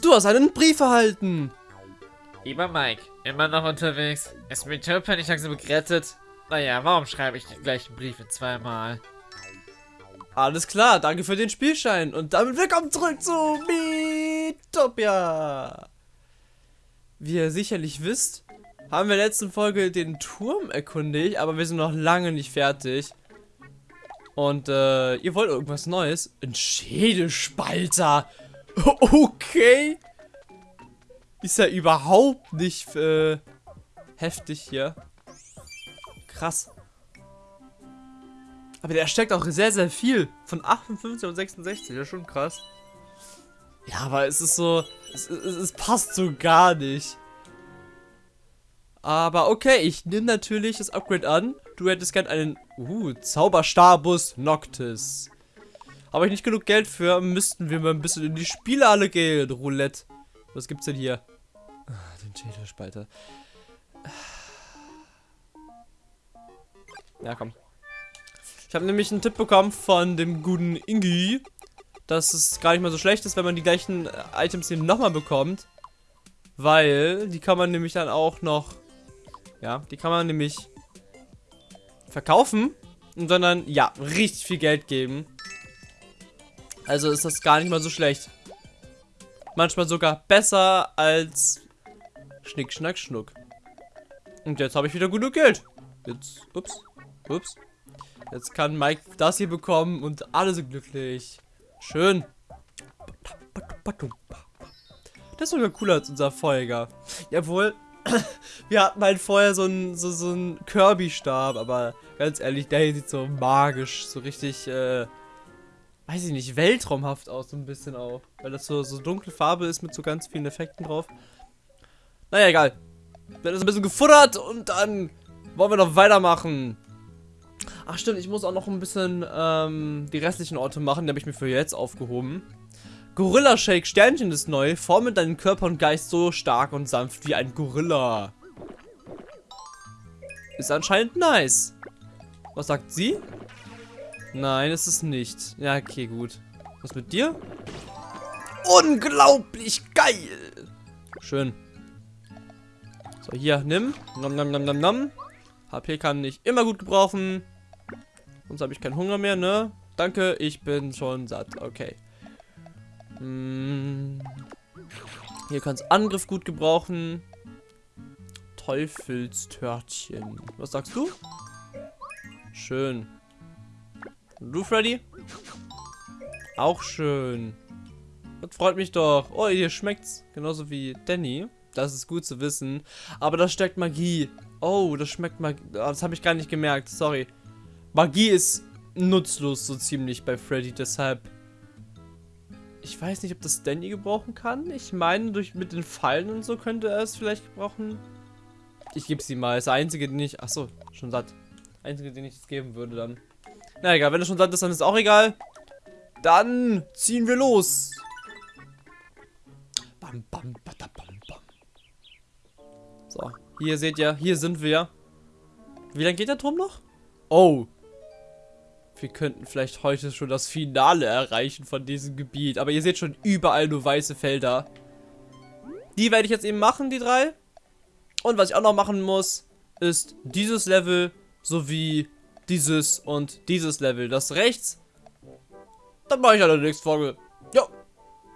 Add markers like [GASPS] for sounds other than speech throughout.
Du hast einen Brief erhalten. Lieber Mike, immer noch unterwegs. Ist mit Töpfer nicht langsam gerettet? Naja, warum schreibe ich die gleichen Briefe zweimal? Alles klar, danke für den Spielschein. Und damit willkommen zurück zu Miitopia. Wie ihr sicherlich wisst, haben wir in der letzten Folge den Turm erkundigt, aber wir sind noch lange nicht fertig. Und äh, ihr wollt irgendwas Neues? Ein Schädelspalter. [LAUGHS] Okay. Ist ja überhaupt nicht äh, heftig hier. Krass. Aber der steckt auch sehr, sehr viel. Von 58 und 66. Das ist schon krass. Ja, aber es ist so. Es, es, es passt so gar nicht. Aber okay, ich nehme natürlich das Upgrade an. Du hättest gern einen. Uh, Zauberstarbus Noctis. Habe ich nicht genug Geld für, müssten wir mal ein bisschen in die Spielhalle gehen. Roulette. Was gibt's denn hier? Ah, den Schädelspalter. Ja, komm. Ich habe nämlich einen Tipp bekommen von dem guten Ingi, dass es gar nicht mal so schlecht ist, wenn man die gleichen äh, Items eben nochmal bekommt. Weil die kann man nämlich dann auch noch, ja, die kann man nämlich verkaufen und dann, ja, richtig viel Geld geben. Also ist das gar nicht mal so schlecht. Manchmal sogar besser als Schnick, Schnack, Schnuck. Und jetzt habe ich wieder genug Geld. Jetzt, ups, ups. Jetzt kann Mike das hier bekommen und alle sind glücklich. Schön. Das ist sogar cooler als unser Folger. Jawohl, [COUGHS] wir hatten halt vorher so einen so, so Kirby-Stab, aber ganz ehrlich, der hier sieht so magisch, so richtig, äh, weiß ich nicht, weltraumhaft aus, so ein bisschen auch. Weil das so, so dunkle Farbe ist mit so ganz vielen Effekten drauf. Naja, egal. Haben das ein bisschen gefuttert und dann wollen wir noch weitermachen. Ach stimmt, ich muss auch noch ein bisschen ähm, die restlichen Orte machen, die habe ich mir für jetzt aufgehoben. Gorilla Shake Sternchen ist neu. Forme deinen Körper und Geist so stark und sanft wie ein Gorilla. Ist anscheinend nice. Was sagt sie? Nein, ist es nicht. Ja, okay, gut. Was mit dir? Unglaublich geil! Schön. So, hier, nimm. Nom, nom, nom, nom, nom. HP kann ich immer gut gebrauchen. Sonst habe ich keinen Hunger mehr, ne? Danke, ich bin schon satt. Okay. Hm. Hier kannst Angriff gut gebrauchen. Teufelstörtchen. Was sagst du? Schön. Du, Freddy? Auch schön. Das freut mich doch. Oh, hier schmeckt's. Genauso wie Danny. Das ist gut zu wissen. Aber da steckt Magie. Oh, das schmeckt Magie. Das habe ich gar nicht gemerkt. Sorry. Magie ist nutzlos so ziemlich bei Freddy, deshalb... Ich weiß nicht, ob das Danny gebrauchen kann. Ich meine, durch mit den Fallen und so könnte er es vielleicht gebrauchen. Ich gebe sie mal. Das einzige, den ich... Achso, schon satt. Einzige, den ich es geben würde dann. Na egal, wenn er schon satt ist, dann ist auch egal. Dann ziehen wir los. Bam, bam, bam, bam, bam. So, hier seht ihr, hier sind wir. Wie lange geht der Turm noch? Oh, wir könnten vielleicht heute schon das Finale erreichen von diesem Gebiet. Aber ihr seht schon überall nur weiße Felder. Die werde ich jetzt eben machen, die drei. Und was ich auch noch machen muss, ist dieses Level sowie dieses und dieses Level. Das rechts, dann mache ich an der nächsten Folge. Jo,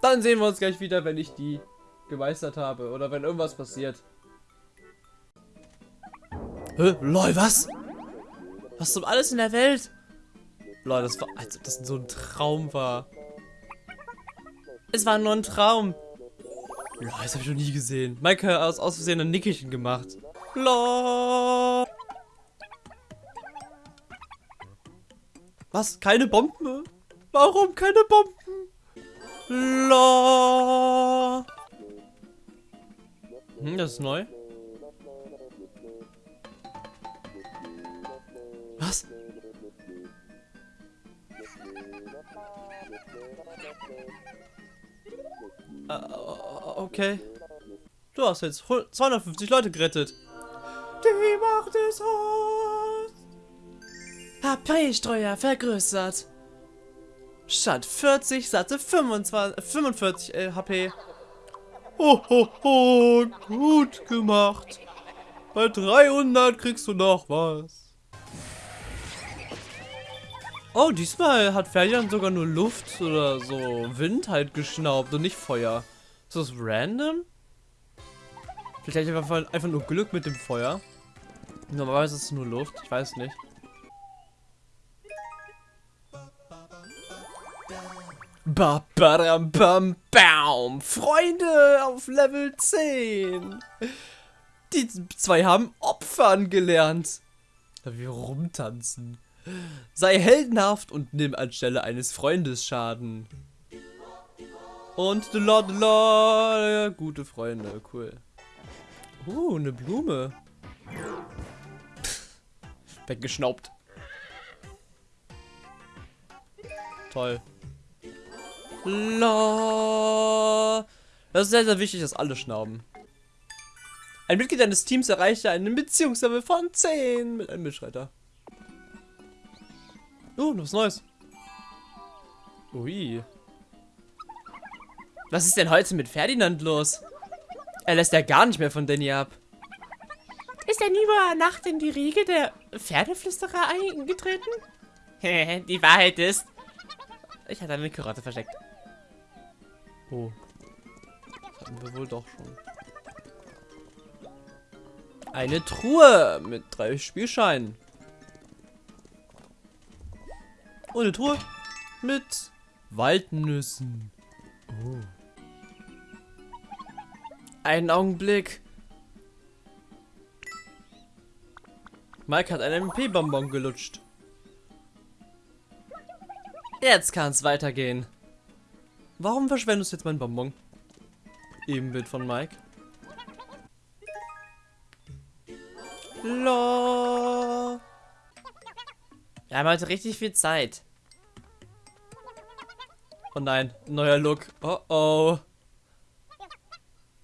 dann sehen wir uns gleich wieder, wenn ich die gemeistert habe oder wenn irgendwas passiert. Hä? Lol, was? Was zum alles in der Welt? Leute, das war, als ob das so ein Traum war. Es war nur ein Traum. Lol, das habe ich noch nie gesehen. Maike hat aus, aus Versehen ein Nickerchen gemacht. Lol. Was? Keine Bomben? Warum keine Bomben? Lol. Hm, das ist neu. Was? Uh, okay. Du hast jetzt 250 Leute gerettet. Die Macht des Haus. HP-Streuer vergrößert. Statt 40 satte 25, 45 HP. Ho, ho, ho, gut gemacht. Bei 300 kriegst du noch was. Oh, diesmal hat Ferdinand sogar nur Luft oder so Wind halt geschnaubt und nicht Feuer. Ist das random? Vielleicht einfach, einfach nur Glück mit dem Feuer. Normalerweise ist es nur Luft, ich weiß nicht. Ba, badam, bam, baum. Freunde auf Level 10. Die zwei haben Opfern gelernt. Wir rumtanzen. Sei heldenhaft und nimm anstelle eines Freundes Schaden. Und the Lord, the Lord, gute Freunde, cool. Uh, eine Blume. Weggeschnaubt. Toll. La. Das ist sehr, sehr wichtig, dass alle schnauben. Ein Mitglied deines Teams erreichte einen Beziehungslevel von 10 mit einem Mitschreiter. Oh, was Neues. Ui. Was ist denn heute mit Ferdinand los? Er lässt ja gar nicht mehr von Danny ab. Ist er nie über Nacht in die Riege der Pferdeflüsterer eingetreten? [LAUGHS] die Wahrheit ist, ich hatte eine Karotte versteckt. Oh. Das hatten wir wohl doch schon. Eine Truhe mit drei Spielscheinen. Und eine Truhe mit Waldnüssen. Oh. Einen Augenblick. Mike hat einen MP-Bonbon gelutscht. Jetzt kann es weitergehen. Warum verschwendest du jetzt mein Bonbon? Ebenbild von Mike. Lo. Wir haben heute richtig viel Zeit. Oh nein, neuer Look. Oh oh.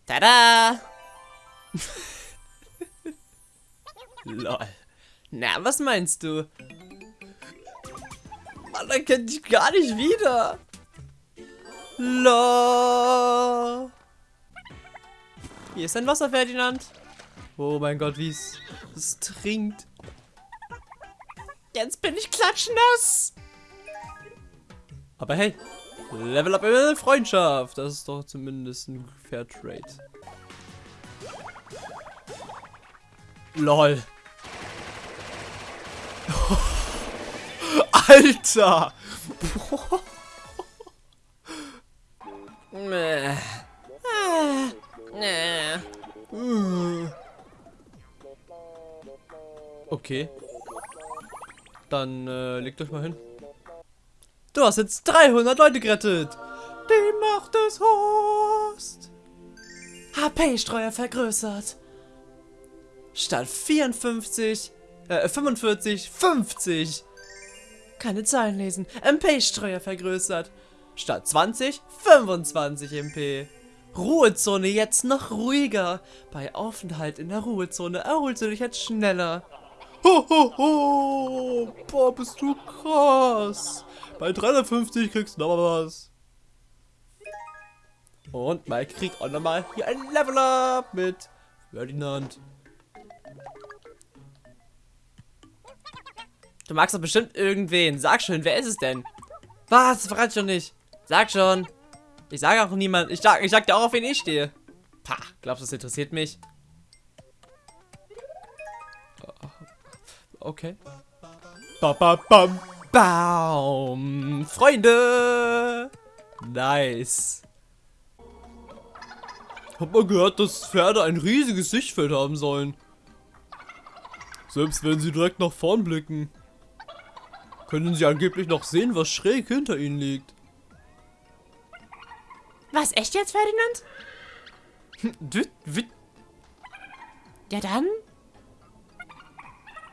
Tada! [LAUGHS] Lol. Na, was meinst du? Man erkennt dich gar nicht wieder. La. Hier ist ein Wasser, Ferdinand. Oh mein Gott, wie es, es trinkt. Jetzt bin ich klatschnass. Aber hey, Level up in Freundschaft. Das ist doch zumindest ein Fair Trade. LOL. [LAUGHS] Alter! [LAUGHS] Okay. Dann äh, legt euch mal hin. Du hast jetzt 300 Leute gerettet. Die Macht des Host. HP-Streuer vergrößert. Statt 54, äh, 45, 50. Keine Zahlen lesen. MP-Streuer vergrößert. Statt 20, 25 MP. Ruhezone jetzt noch ruhiger. Bei Aufenthalt in der Ruhezone erholst du dich jetzt schneller. Ho, ho, ho. Boah, bist du krass. Bei 350 kriegst du noch was. Und Mike kriegt auch nochmal hier ein Level Up mit Ferdinand. Du magst doch bestimmt irgendwen. Sag schon, wer ist es denn? Was? Verrat doch nicht. Sag schon. Ich sage auch niemand. Ich sag, ich sag dir auch, auf wen ich stehe. Pah, glaubst du, das interessiert mich? Okay. Ba, ba, bam, Baum. Freunde. Nice. Hab mal gehört, dass Pferde ein riesiges Sichtfeld haben sollen. Selbst wenn sie direkt nach vorn blicken. Können sie angeblich noch sehen, was schräg hinter ihnen liegt. Was, echt jetzt, Ferdinand? ja dann.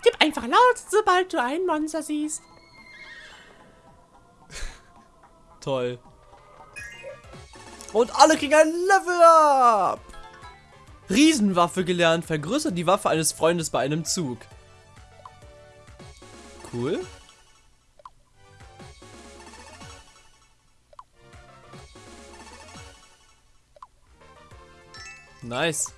Gib einfach laut, sobald du ein Monster siehst. [LAUGHS] Toll. Und alle kriegen ein Level Up. Riesenwaffe gelernt. Vergrößert die Waffe eines Freundes bei einem Zug. Cool. Nice.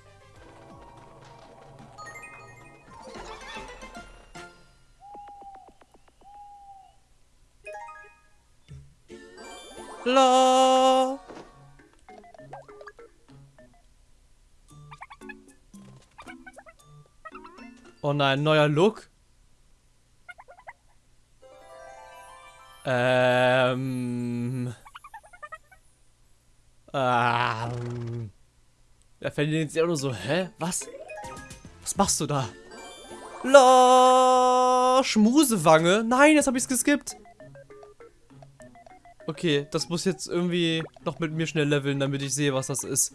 La. Oh nein, neuer Look. Ähm. Ähm. Er verliert sich auch nur so, hä? Was? Was machst du da? La Schmusewange. Nein, jetzt habe ich es geskippt. Okay, das muss jetzt irgendwie noch mit mir schnell leveln, damit ich sehe, was das ist.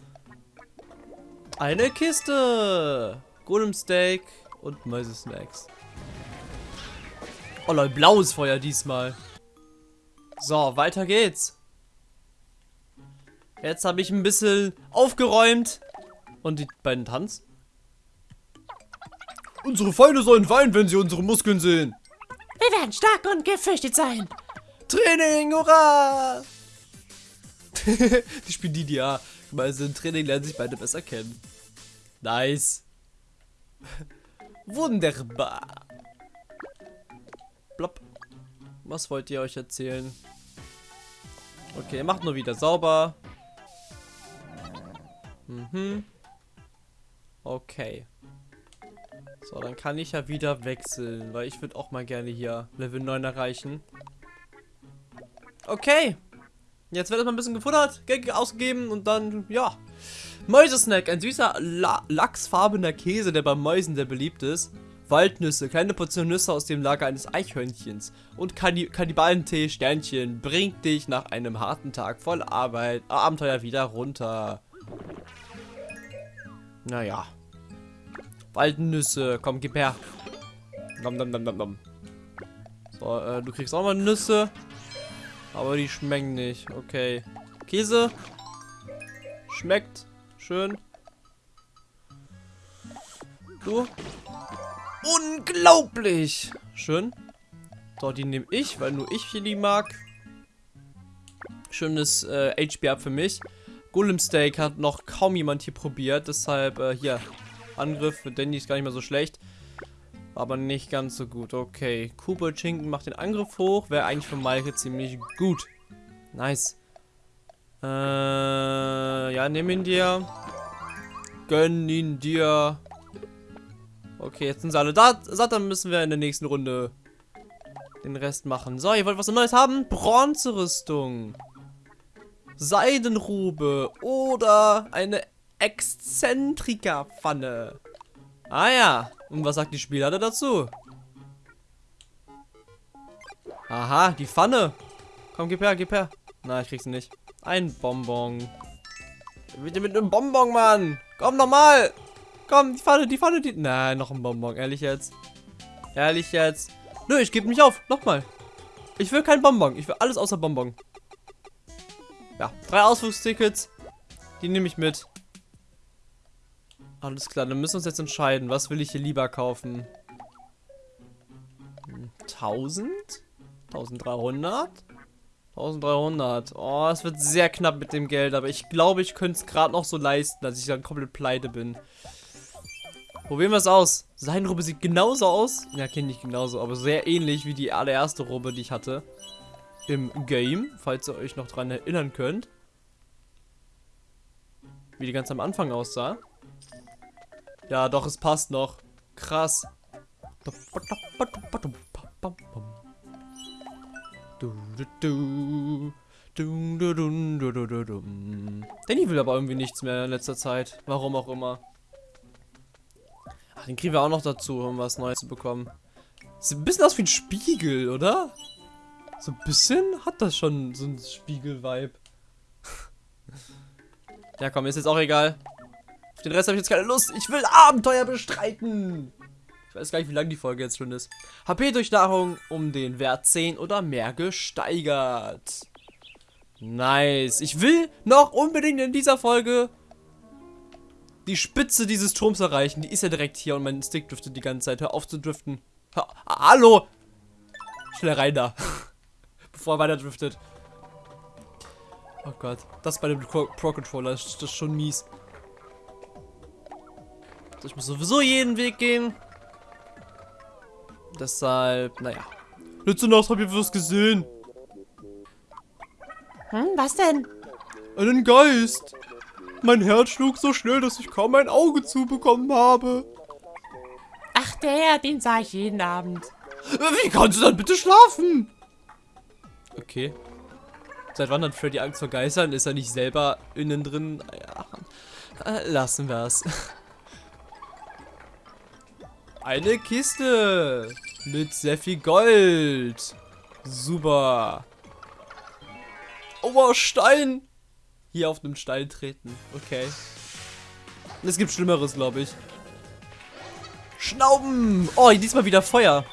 Eine Kiste. Golem Steak und Mäuse-Snacks. Oh Leute, blaues Feuer diesmal. So, weiter geht's. Jetzt habe ich ein bisschen aufgeräumt. Und die beiden Tanz. Unsere Feinde sollen weinen, wenn sie unsere Muskeln sehen. Wir werden stark und gefürchtet sein. Training, hurra! [LAUGHS] die spielen die ja. Weil sie im Training lernen sich beide besser kennen. Nice. Wunderbar. Blopp. Was wollt ihr euch erzählen? Okay, macht nur wieder sauber. Mhm. Okay. So, dann kann ich ja wieder wechseln, weil ich würde auch mal gerne hier Level 9 erreichen. Okay. Jetzt wird erstmal ein bisschen gefuttert, Geld ausgegeben und dann, ja. Mäusesnack, ein süßer La lachsfarbener Käse, der bei Mäusen sehr beliebt ist. Waldnüsse, kleine Portion Nüsse aus dem Lager eines Eichhörnchens. Und Kanni Kannibalentee, Sternchen, bringt dich nach einem harten Tag voll Arbeit, Abenteuer wieder runter. Naja. Waldnüsse, komm, gib her. Nom, nom, nom, nom, nom. So, äh, du kriegst auch mal Nüsse. Aber die schmecken nicht. Okay. Käse. Schmeckt. Schön. Du. Unglaublich. Schön. So, die nehme ich, weil nur ich die mag. Schönes äh, HP ab für mich. Golem Steak hat noch kaum jemand hier probiert. Deshalb äh, hier. Angriff für Danny ist gar nicht mehr so schlecht. Aber nicht ganz so gut. Okay. Schinken macht den Angriff hoch. Wäre eigentlich für Maike ziemlich gut. Nice. Äh, ja, nimm ihn dir. Gönn ihn dir. Okay, jetzt sind sie alle da. Satt, dann müssen wir in der nächsten Runde den Rest machen. So, ihr wollt was Neues haben? Bronzerüstung. Seidenrube. Oder eine Exzentrika-Pfanne. Ah ja. Und was sagt die Spielleiter dazu? Aha, die Pfanne. Komm, gib her, gib her. Na, ich krieg's nicht. Ein Bonbon. Bitte mit einem Bonbon, Mann. Komm nochmal. Komm, die Pfanne, die Pfanne, die... Nein, noch ein Bonbon. Ehrlich jetzt. Ehrlich jetzt. Nö, ich gebe mich auf. Nochmal. Ich will kein Bonbon. Ich will alles außer Bonbon. Ja, drei Ausflugstickets. Die nehme ich mit. Alles klar, dann müssen wir uns jetzt entscheiden. Was will ich hier lieber kaufen? 1000? 1300? 1300. Oh, es wird sehr knapp mit dem Geld, aber ich glaube, ich könnte es gerade noch so leisten, dass ich dann komplett pleite bin. Probieren wir es aus. Seine Robe sieht genauso aus. Ja, kenne ich genauso, aber sehr ähnlich wie die allererste Robe, die ich hatte. Im Game, falls ihr euch noch dran erinnern könnt. Wie die ganz am Anfang aussah. Ja, doch, es passt noch. Krass. Danny will aber irgendwie nichts mehr in letzter Zeit. Warum auch immer. Ach, den kriegen wir auch noch dazu, um was Neues zu bekommen. Sieht ein bisschen aus wie ein Spiegel, oder? So ein bisschen hat das schon so ein Spiegel-Vibe. [LAUGHS] ja, komm, ist jetzt auch egal. Auf den Rest habe ich jetzt keine Lust. Ich will Abenteuer bestreiten. Ich weiß gar nicht, wie lang die Folge jetzt schon ist. HP durch Nahrung um den Wert 10 oder mehr gesteigert. Nice. Ich will noch unbedingt in dieser Folge die Spitze dieses Turms erreichen. Die ist ja direkt hier und mein Stick driftet die ganze Zeit. Hör auf zu driften. Ha Hallo. Schnell rein da. [LAUGHS] Bevor er weiter driftet. Oh Gott. Das bei dem Pro-Controller ist das schon mies. Ich muss sowieso jeden Weg gehen. Deshalb, naja. Letzte Nacht habe ich was gesehen. Hm, was denn? Einen Geist. Mein Herz schlug so schnell, dass ich kaum ein Auge zubekommen habe. Ach, der, den sah ich jeden Abend. Wie kannst du dann bitte schlafen? Okay. Seit wann hat Freddy Angst vor Geistern? Ist er nicht selber innen drin? Ja. Äh, lassen wir es. Eine Kiste mit sehr viel Gold. Super. Oh, Stein. Hier auf einem Stein treten. Okay. Es gibt Schlimmeres, glaube ich. Schnauben. Oh, diesmal wieder Feuer.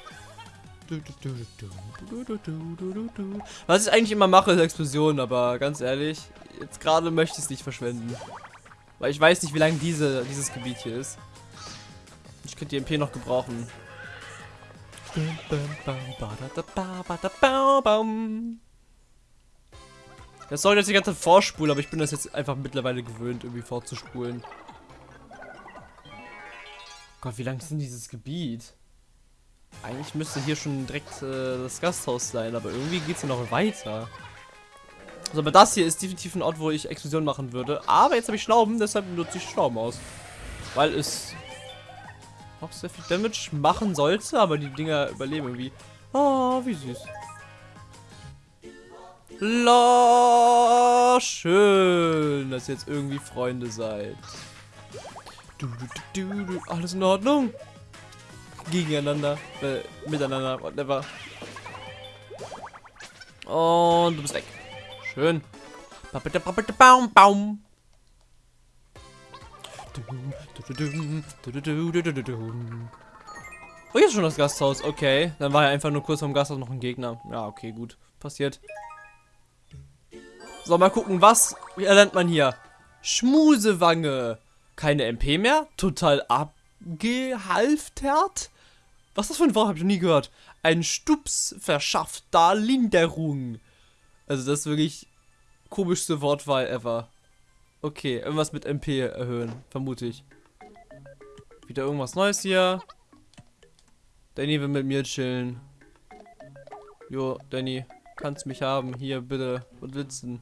Was ich eigentlich immer mache, ist Explosionen, aber ganz ehrlich, jetzt gerade möchte ich es nicht verschwenden. Weil ich weiß nicht, wie lange diese, dieses Gebiet hier ist. Ich könnte die MP noch gebrauchen. Das soll jetzt die ganze Zeit vorspulen, aber ich bin das jetzt einfach mittlerweile gewöhnt, irgendwie vorzuspulen. Gott, wie lang ist denn dieses Gebiet? Eigentlich müsste hier schon direkt äh, das Gasthaus sein, aber irgendwie geht es hier noch weiter. Also, aber das hier ist definitiv ein Ort, wo ich Explosion machen würde. Aber jetzt habe ich Schlauben, deshalb nutze ich Schlauben aus. Weil es auch sehr viel Damage machen sollte, aber die Dinger überleben irgendwie. Oh, wie süß. La, schön, dass ihr jetzt irgendwie Freunde seid. Du, du, du, du, alles in Ordnung? Gegeneinander, äh, miteinander, whatever. Und du bist weg. Schön. Baum, Baum. Oh, hier ist schon das Gasthaus. Okay. Dann war ja einfach nur kurz vom Gasthaus noch ein Gegner. Ja, okay, gut. Passiert. So, mal gucken, was erlernt man hier? Schmusewange. Keine MP mehr? Total abgehalftert? Was ist das für ein Wort? Hab ich noch nie gehört. Ein Stups verschafft da Linderung. Also das ist wirklich komischste Wortwahl ever. Okay, irgendwas mit MP erhöhen, vermute ich. Wieder irgendwas Neues hier. Danny will mit mir chillen. Jo, Danny, kannst mich haben. Hier, bitte. Und witzen.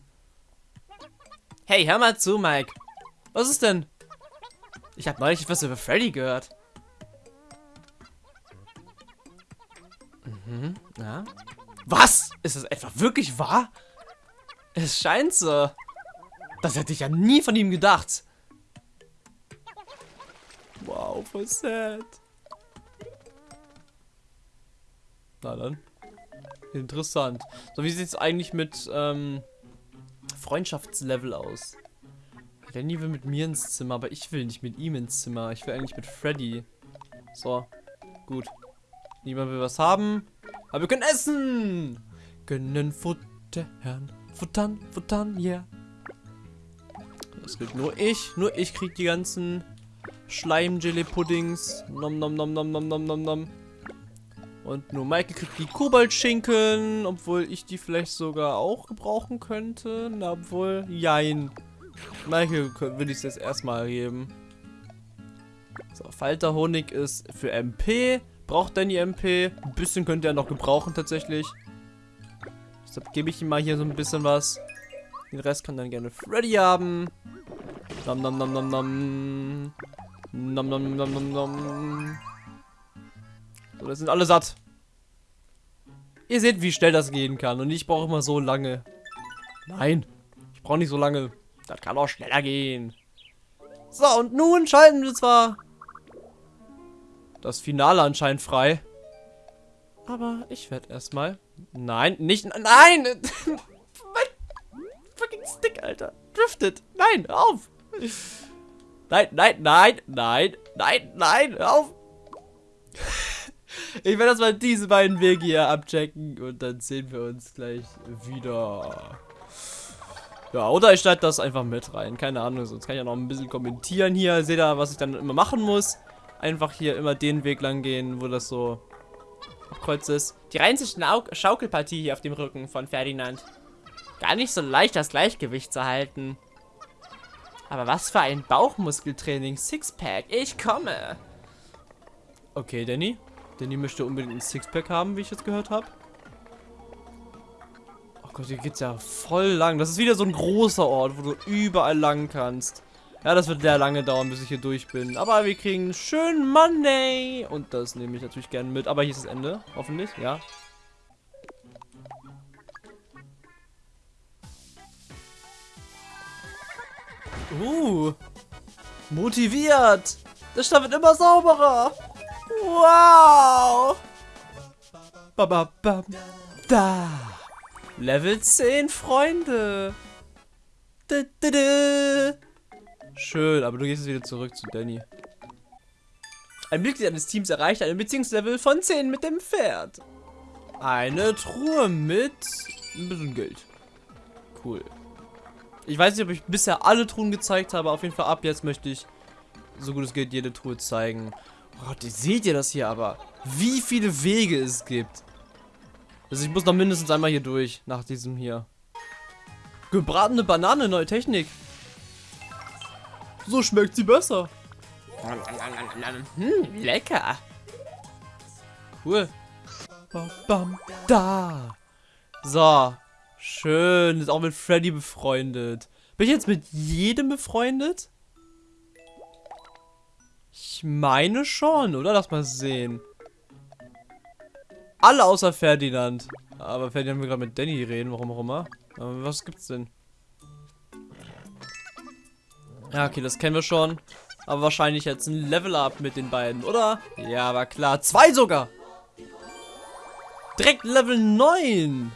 Hey, hör mal zu, Mike. Was ist denn? Ich habe neulich etwas über Freddy gehört. Mhm, ja. Was? Ist das etwa wirklich wahr? Es scheint so. Das hätte ich ja nie von ihm gedacht. Wow, voll sad. Na dann. Interessant. So, wie sieht es eigentlich mit ähm, Freundschaftslevel aus? Danny will mit mir ins Zimmer, aber ich will nicht mit ihm ins Zimmer. Ich will eigentlich mit Freddy. So, gut. Niemand will was haben. Aber wir können essen! Gönnen Futtern, futtern, futtern, yeah. Das gilt nur ich. Nur ich krieg die ganzen Schleim-Jelly-Puddings. Nom nom nom nom nom nom nom nom. Und nur Michael kriegt die Kobaltschinken, obwohl ich die vielleicht sogar auch gebrauchen könnte. Na, obwohl, jein. Michael will ich es jetzt erstmal geben. So, Falterhonig ist für MP. Braucht Danny MP. Ein bisschen könnte er noch gebrauchen tatsächlich. Deshalb gebe ich ihm mal hier so ein bisschen was. Den Rest kann dann gerne Freddy haben. Nom nom nom nom nom. Nom nom nom nom nom. So, das sind alle satt. Ihr seht, wie schnell das gehen kann. Und ich brauche immer so lange. Nein, ich brauche nicht so lange. Das kann auch schneller gehen. So, und nun schalten wir zwar das Finale anscheinend frei. Aber ich werde erstmal... Nein, nicht... Nein! [LAUGHS] fucking Stick, Alter. Driftet. Nein, auf. Nein, nein, nein, nein, nein, nein, auf. [LAUGHS] Ich werde erstmal diese beiden Wege hier abchecken und dann sehen wir uns gleich wieder. Ja, oder ich schneide das einfach mit rein. Keine Ahnung, sonst kann ich ja noch ein bisschen kommentieren hier. Seht ihr, was ich dann immer machen muss? Einfach hier immer den Weg lang gehen, wo das so abkreuzt ist. Die reinste Schaukelpartie hier auf dem Rücken von Ferdinand. Gar nicht so leicht, das Gleichgewicht zu halten. Aber was für ein Bauchmuskeltraining. Sixpack. Ich komme. Okay, Danny. Danny möchte unbedingt ein Sixpack haben, wie ich jetzt gehört habe. Oh Gott, hier geht's ja voll lang. Das ist wieder so ein großer Ort, wo du überall lang kannst. Ja, das wird sehr lange dauern, bis ich hier durch bin. Aber wir kriegen schön Money. Und das nehme ich natürlich gerne mit. Aber hier ist das Ende, hoffentlich, ja. Uh, motiviert. Der Stadt wird immer sauberer. Wow. Ba, ba, ba, da. Level 10, Freunde. Du, du, du. Schön, aber du gehst jetzt wieder zurück zu Danny. Ein Mitglied eines Teams erreicht ein Beziehungslevel von 10 mit dem Pferd. Eine Truhe mit ein bisschen Geld. Cool. Ich weiß nicht, ob ich bisher alle Truhen gezeigt habe. Auf jeden Fall ab jetzt möchte ich, so gut es geht, jede Truhe zeigen. Oh Gott, seht ihr das hier aber? Wie viele Wege es gibt. Also ich muss noch mindestens einmal hier durch, nach diesem hier. Gebratene Banane, neue Technik. So schmeckt sie besser. Hm, lecker. Cool. Bam, bam, da. So. Schön. Ist auch mit Freddy befreundet. Bin ich jetzt mit jedem befreundet? Ich meine schon, oder? Lass mal sehen. Alle außer Ferdinand. Aber Ferdinand will gerade mit Danny reden, warum auch immer. Aber was gibt's denn? Ja, okay, das kennen wir schon. Aber wahrscheinlich jetzt ein Level-Up mit den beiden, oder? Ja, aber klar. Zwei sogar. Direkt Level 9.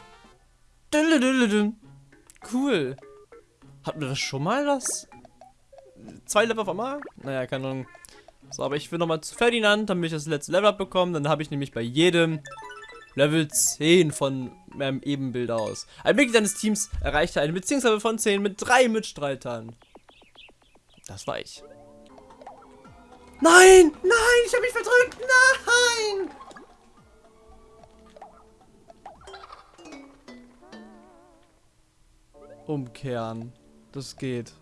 Cool. Hatten wir das schon mal, das? Zwei Level auf einmal? Naja, keine Ahnung. So, aber ich will nochmal zu Ferdinand, damit ich das letzte Level up bekomme. Dann habe ich nämlich bei jedem Level 10 von meinem Ebenbild aus. Ein Mitglied deines Teams erreichte eine Beziehungslevel von 10 mit drei Mitstreitern. Das war ich. Nein! Nein! Ich habe mich verdrückt! Nein! Umkehren. Das geht.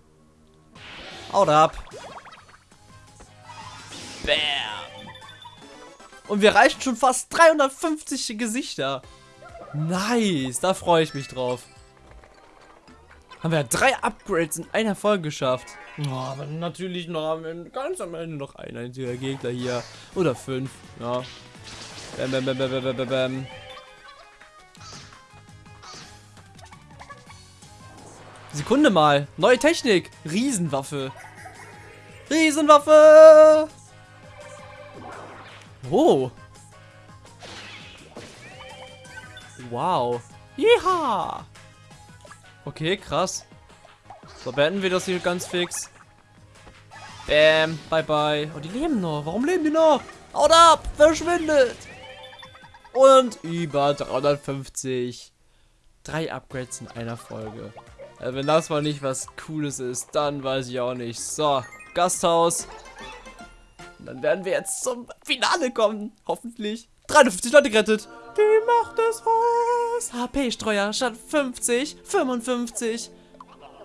Haut ab. Bam. Und wir reichen schon fast 350 Gesichter. Nice. Da freue ich mich drauf. Haben wir drei Upgrades in einer Folge geschafft. Oh, aber natürlich noch ganz am Ende noch ein einziger Gegner hier. Oder fünf. Ja. Bam, bam, bam, bam, bam, bam, bam. Sekunde mal. Neue Technik. Riesenwaffe. Riesenwaffe. Oh. Wow. Jeha. Okay, krass. So, beenden wir das hier ganz fix. Bam. Bye, bye. Oh, die leben noch. Warum leben die noch? Haut ab. Verschwindet. Und über 350. Drei Upgrades in einer Folge. Also wenn das mal nicht was Cooles ist, dann weiß ich auch nicht. So, Gasthaus. Und dann werden wir jetzt zum Finale kommen. Hoffentlich. 53 Leute gerettet. Die Macht des Haus. HP-Streuer statt 50, 55.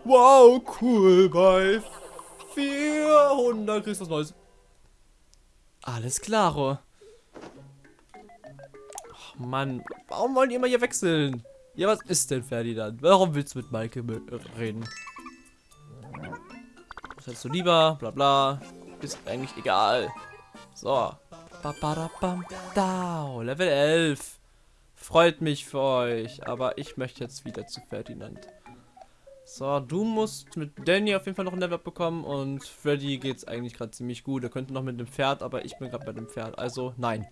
Wow, cool. Bei 400 kriegst du was Neues. Alles klaro. Mann, warum wollen die immer hier wechseln? Ja, was ist denn Ferdinand? Warum willst du mit Maike reden? Was hättest du lieber? Bla bla. Ist eigentlich egal. So. Da, Level 11. Freut mich für euch. Aber ich möchte jetzt wieder zu Ferdinand. So, du musst mit Danny auf jeden Fall noch ein Level bekommen. Und Freddy geht's eigentlich gerade ziemlich gut. Er könnte noch mit dem Pferd, aber ich bin gerade bei dem Pferd. Also, nein.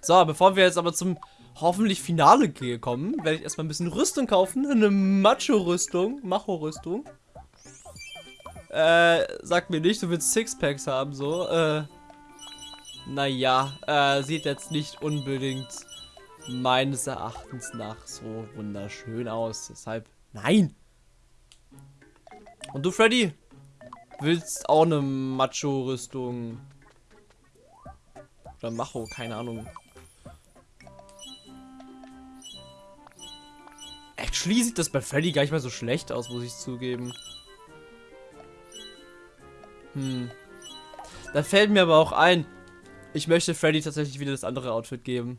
So, bevor wir jetzt aber zum hoffentlich Finale kommen, werde ich erstmal ein bisschen Rüstung kaufen. Eine Macho-Rüstung. Macho-Rüstung. Äh, sag mir nicht, du willst Sixpacks haben, so. Äh, naja, äh, sieht jetzt nicht unbedingt meines Erachtens nach so wunderschön aus. Deshalb, nein. Und du, Freddy? Willst auch eine Macho-Rüstung? Oder Macho, keine Ahnung. Actually sieht das bei Freddy gar nicht mal so schlecht aus, muss ich zugeben. Hm. Da fällt mir aber auch ein, ich möchte Freddy tatsächlich wieder das andere Outfit geben.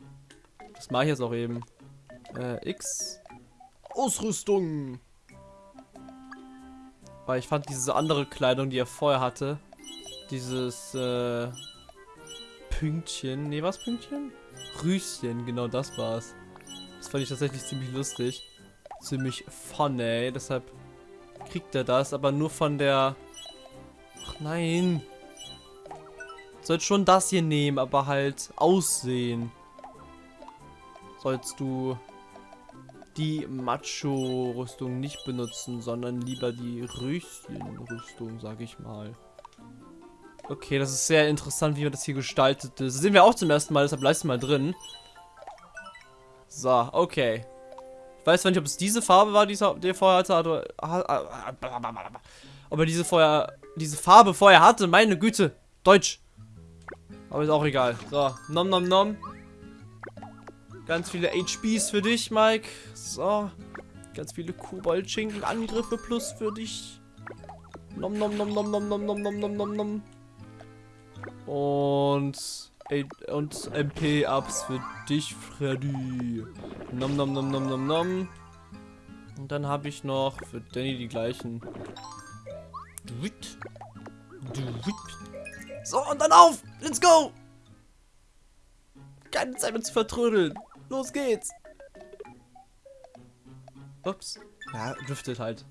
Das mache ich jetzt auch eben. Äh, X. Ausrüstung. Weil ich fand diese andere Kleidung, die er vorher hatte, dieses äh, Pünktchen, nee, was Pünktchen? Rüschen, genau das war's. Das fand ich tatsächlich ziemlich lustig. Ziemlich funny, deshalb kriegt er das, aber nur von der... Ach nein. Sollst schon das hier nehmen, aber halt aussehen. Sollst du die Macho-Rüstung nicht benutzen, sondern lieber die Röschen-Rüstung, sag ich mal. Okay, das ist sehr interessant, wie man das hier gestaltet ist. Das sehen wir auch zum ersten Mal, deshalb leisten mal drin. So, okay. Weiß zwar nicht, ob es diese Farbe war, die er vorher hatte. Ob er diese, vorher, diese Farbe vorher hatte, meine Güte. Deutsch. Aber ist auch egal. So, nom nom nom. Ganz viele HPs für dich, Mike. So. Ganz viele Kobold-Schinken-Angriffe plus für dich. Nom nom nom nom nom nom nom nom nom nom. Und und MP-Ups für dich, Freddy. Nom nom nom nom nom nom. Und dann habe ich noch für Danny die gleichen. So, und dann auf! Let's go! Keine Zeit mehr zu vertrödeln. Los geht's! Ups. Ja, driftet halt.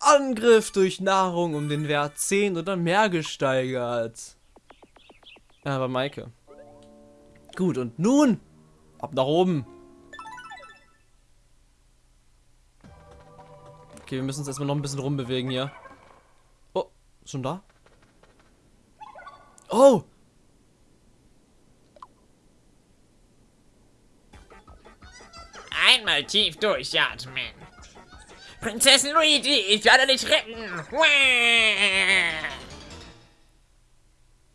Angriff durch Nahrung um den Wert 10 oder mehr gesteigert. Aber Maike. Gut, und nun ab nach oben. Okay, wir müssen uns erstmal noch ein bisschen rumbewegen hier. Oh, schon da? Oh! Einmal tief durchatmen. Prinzessin Luigi, ich werde dich retten.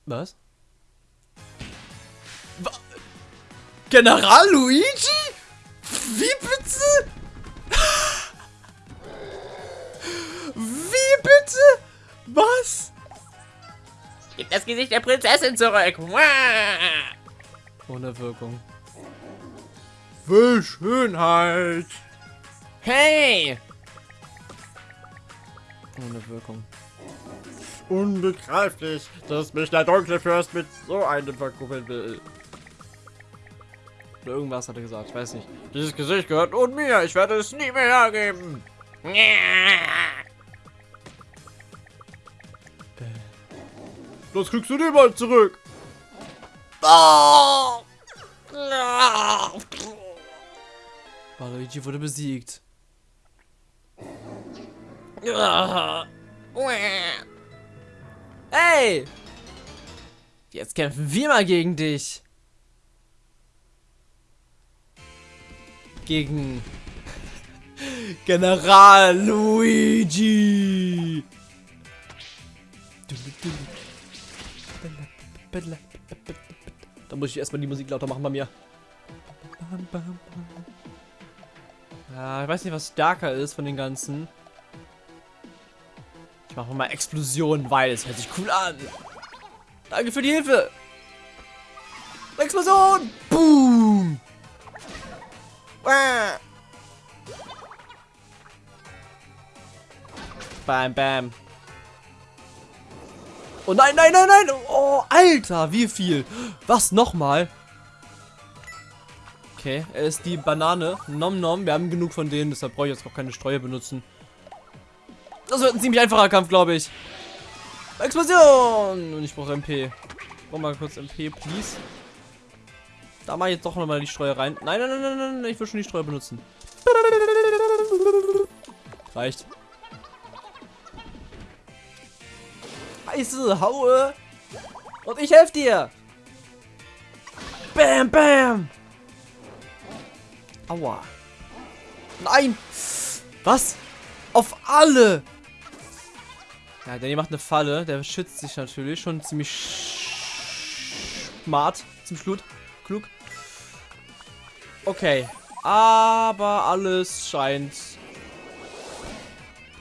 Was? General Luigi? Wie bitte? Wie bitte? Was? Gib das Gesicht der Prinzessin zurück. Ohne Wirkung. Für Schönheit. Hey! Ohne Wirkung. Unbegreiflich, dass mich der dunkle Fürst mit so einem verkuppeln will. Oder irgendwas hat er gesagt, ich weiß nicht. Dieses Gesicht gehört nun mir, ich werde es nie mehr hergeben. Das kriegst du niemals zurück. Oh! Luigi wurde besiegt. Hey! Jetzt kämpfen wir mal gegen dich. Gegen General Luigi. Da muss ich erstmal die Musik lauter machen bei mir. Ja, ich weiß nicht, was stärker ist von den ganzen. Ich mache mal Explosion, weil es hört sich cool an. Danke für die Hilfe. Explosion! Boom! Bam, bam. Oh nein, nein, nein, nein! Oh, Alter, wie viel? Was, nochmal? Okay, er ist die Banane. Nom nom, wir haben genug von denen, deshalb brauche ich jetzt auch keine Streue benutzen. Das wird ein ziemlich einfacher Kampf, glaube ich. Explosion! Und ich brauche MP. Brauch mal kurz MP, please. Da mache ich jetzt doch nochmal die Streue rein. Nein, nein, nein, nein, nein, ich will schon die Streue benutzen. Reicht. Heiße Haue. Und ich helfe dir. Bam, bam. Aua. Nein. Was? Auf alle. Ja, der macht eine Falle. Der schützt sich natürlich. Schon ziemlich smart. Zum Schlut. Klug. Okay. Aber alles scheint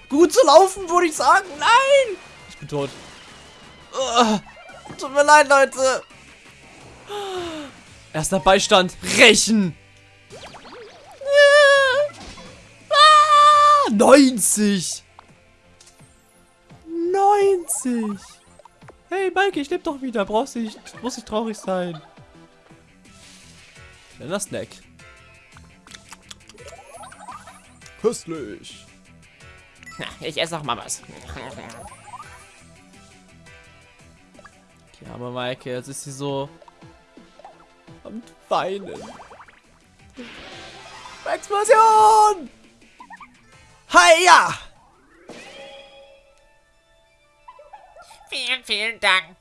gut zu laufen, würde ich sagen. Nein! Ich bin tot. Tut mir leid, Leute. Erster Beistand. Rächen. Ah, 90. 90. Hey, Maike, ich lebe doch wieder. Brauchst nicht, muss nicht traurig sein. Kleiner Snack. Köstlich. Na, ich esse auch mal was. Die arme Maike, jetzt ist sie so am Weinen. Explosion! Hiya! Vielen, vielen Dank.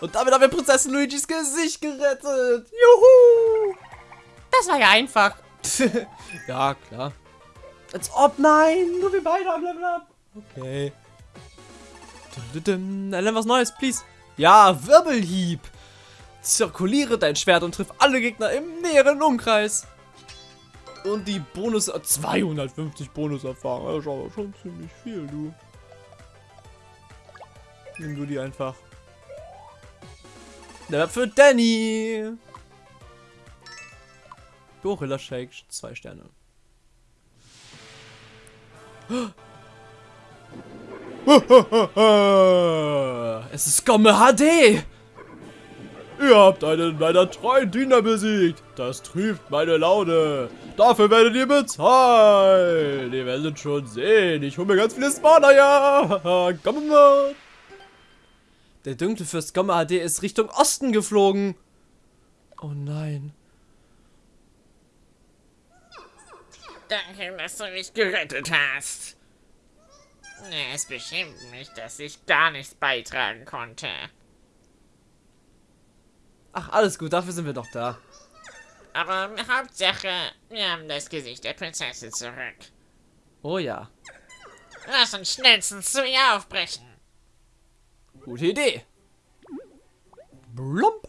Und damit haben wir Prinzessin Luigis Gesicht gerettet. Juhu! Das war ja einfach. [LAUGHS] ja, klar. Als ob, nein, nur wir beide haben Level Up. Okay. Dann lern was Neues, please. Ja, Wirbelhieb. Zirkuliere dein Schwert und triff alle Gegner im näheren Umkreis. Und die Bonus... 250 Bonuserfahrung. Das ist aber schon ziemlich viel, du. Nimm du die einfach. Der für Danny. Gorilla Shake, zwei Sterne. [GASPS] Es ist Gomme HD! Ihr habt einen meiner treuen Diener besiegt. Das trübt meine Laune. Dafür werdet ihr bezahlt. Ihr werdet schon sehen. Ich hole mir ganz viele Spawner, ja. [LAUGHS] Gomme. Der dunkle Fürst Gomme HD ist Richtung Osten geflogen. Oh nein. Danke, dass du mich gerettet hast. Es beschämt mich, dass ich gar nichts beitragen konnte. Ach, alles gut, dafür sind wir doch da. Aber Hauptsache, wir haben das Gesicht der Prinzessin zurück. Oh ja. Lass uns schnellstens zu ihr aufbrechen. Gute Idee. Blump.